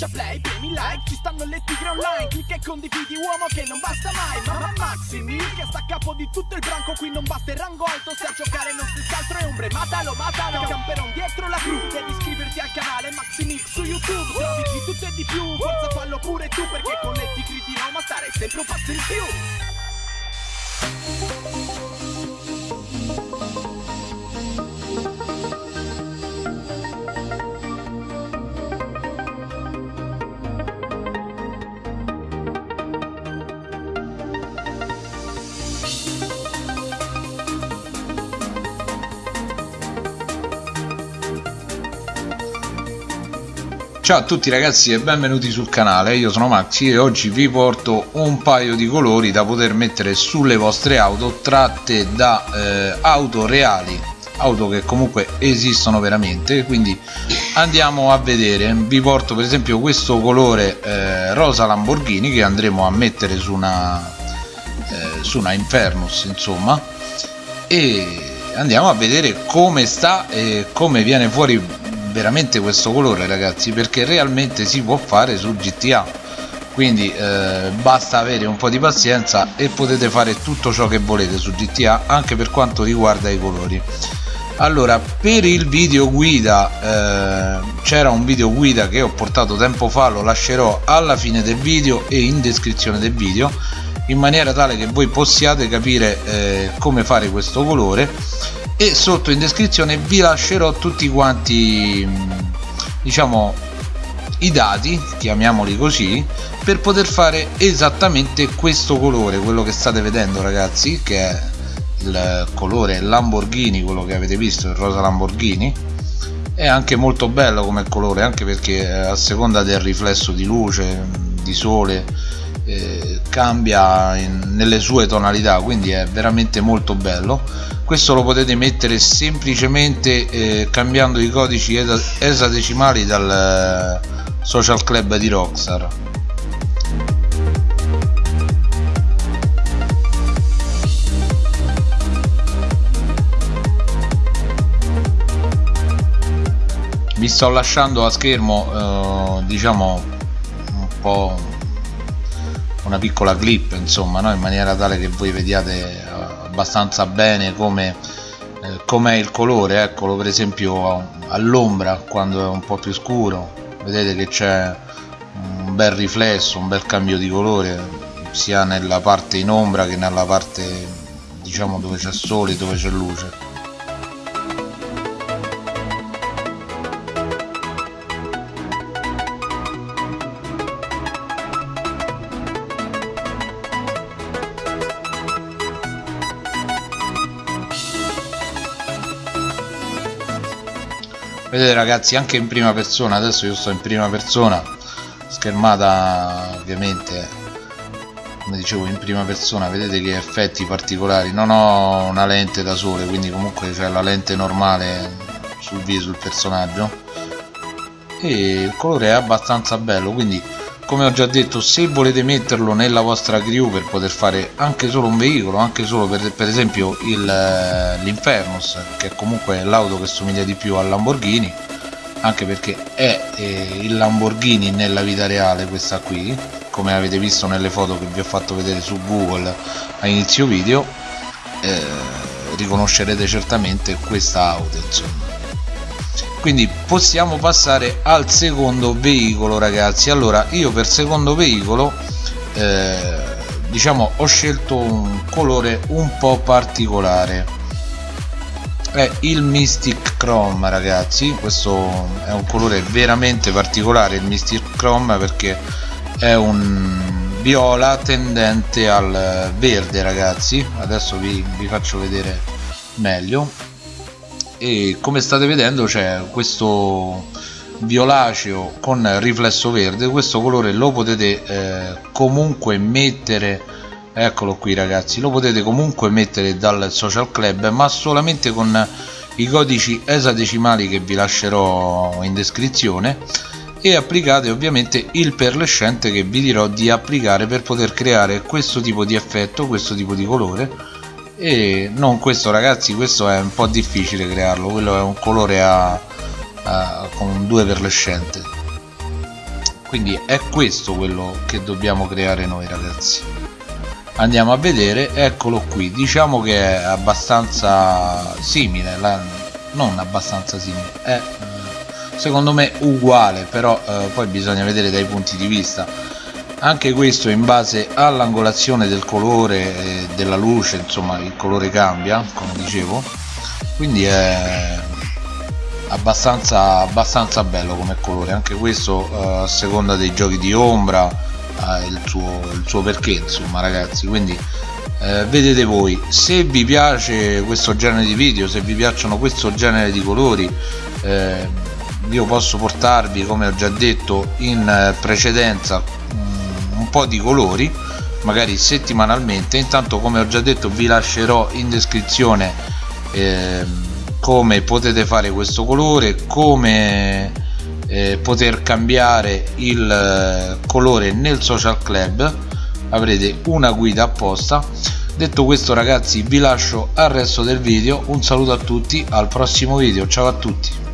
schiaccia play, premi like Ci stanno le tigre online Clicca e condividi uomo che non basta mai Mamma Maximi che sta a capo di tutto il branco Qui non basta il rango alto Se a giocare non si altro è ombre Matalo, matalo Camperon dietro la cru Devi iscriverti al canale Maximix su YouTube Trovi di tutto e di più Forza fallo pure tu Perché con le tigre di Roma stare sempre un passo in più Ciao a tutti ragazzi e benvenuti sul canale, io sono Maxi e oggi vi porto un paio di colori da poter mettere sulle vostre auto tratte da eh, auto reali, auto che comunque esistono veramente, quindi andiamo a vedere, vi porto per esempio questo colore eh, rosa Lamborghini che andremo a mettere su una, eh, su una Infernus insomma. E andiamo a vedere come sta e come viene fuori veramente questo colore ragazzi perché realmente si può fare su GTA quindi eh, basta avere un po' di pazienza e potete fare tutto ciò che volete su GTA anche per quanto riguarda i colori. Allora per il video guida eh, c'era un video guida che ho portato tempo fa lo lascerò alla fine del video e in descrizione del video in maniera tale che voi possiate capire eh, come fare questo colore e sotto in descrizione vi lascerò tutti quanti diciamo i dati chiamiamoli così per poter fare esattamente questo colore quello che state vedendo ragazzi che è il colore Lamborghini quello che avete visto il rosa Lamborghini. È anche molto bello come colore anche perché a seconda del riflesso di luce di sole eh, cambia in, nelle sue tonalità quindi è veramente molto bello. Questo lo potete mettere semplicemente eh, cambiando i codici esadecimali dal eh, social club di Rockstar. Vi sto lasciando a schermo eh, diciamo un po' una piccola clip insomma no? in maniera tale che voi vediate eh, abbastanza bene come eh, com'è il colore eccolo per esempio all'ombra quando è un po' più scuro vedete che c'è un bel riflesso un bel cambio di colore sia nella parte in ombra che nella parte diciamo dove c'è sole dove c'è luce vedete ragazzi anche in prima persona adesso io sto in prima persona schermata ovviamente come dicevo in prima persona vedete che effetti particolari. Non ho una lente da sole quindi comunque c'è la lente normale sul viso sul personaggio. E il colore è abbastanza bello quindi come ho già detto se volete metterlo nella vostra crew per poter fare anche solo un veicolo anche solo per, per esempio eh, l'Infernus che è comunque l'auto che somiglia di più al Lamborghini anche perché è eh, il Lamborghini nella vita reale questa qui come avete visto nelle foto che vi ho fatto vedere su Google a inizio video eh, riconoscerete certamente questa auto insomma quindi possiamo passare al secondo veicolo ragazzi. Allora io per secondo veicolo eh, diciamo ho scelto un colore un po' particolare. È il Mystic Chrome ragazzi. Questo è un colore veramente particolare il Mystic Chrome perché è un viola tendente al verde ragazzi. Adesso vi, vi faccio vedere meglio e come state vedendo c'è questo violaceo con riflesso verde. Questo colore lo potete eh, comunque mettere eccolo qui ragazzi lo potete comunque mettere dal social club ma solamente con i codici esadecimali che vi lascerò in descrizione. E applicate ovviamente il perlescente che vi dirò di applicare per poter creare questo tipo di effetto questo tipo di colore e non questo ragazzi questo è un po' difficile crearlo quello è un colore a, a con due perlescente quindi è questo quello che dobbiamo creare noi ragazzi. Andiamo a vedere eccolo qui. Diciamo che è abbastanza simile la, non abbastanza simile è secondo me uguale però eh, poi bisogna vedere dai punti di vista anche questo in base all'angolazione del colore e della luce insomma il colore cambia come dicevo. Quindi è abbastanza, abbastanza bello come colore. Anche questo eh, a seconda dei giochi di ombra ha il suo, il suo perché insomma ragazzi. Quindi eh, vedete voi se vi piace questo genere di video se vi piacciono questo genere di colori eh, io posso portarvi come ho già detto in eh, precedenza po' di colori magari settimanalmente. Intanto come ho già detto vi lascerò in descrizione eh, come potete fare questo colore come eh, poter cambiare il eh, colore nel social club. Avrete una guida apposta. Detto questo ragazzi vi lascio al resto del video. Un saluto a tutti al prossimo video. Ciao a tutti